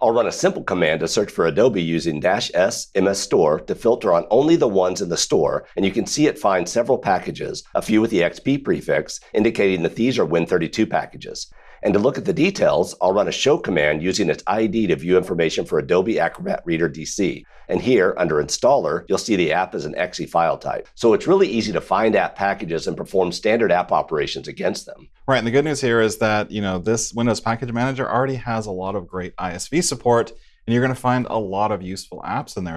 I'll run a simple command to search for Adobe using dash S MS Store to filter on only the ones in the store, and you can see it finds several packages, a few with the XP prefix, indicating that these are Win32 packages. And to look at the details, I'll run a show command using its ID to view information for Adobe Acrobat Reader DC. And here, under Installer, you'll see the app is an exe file type. So it's really easy to find app packages and perform standard app operations against them. Right, and the good news here is that you know this Windows Package Manager already has a lot of great ISV support, and you're going to find a lot of useful apps in there.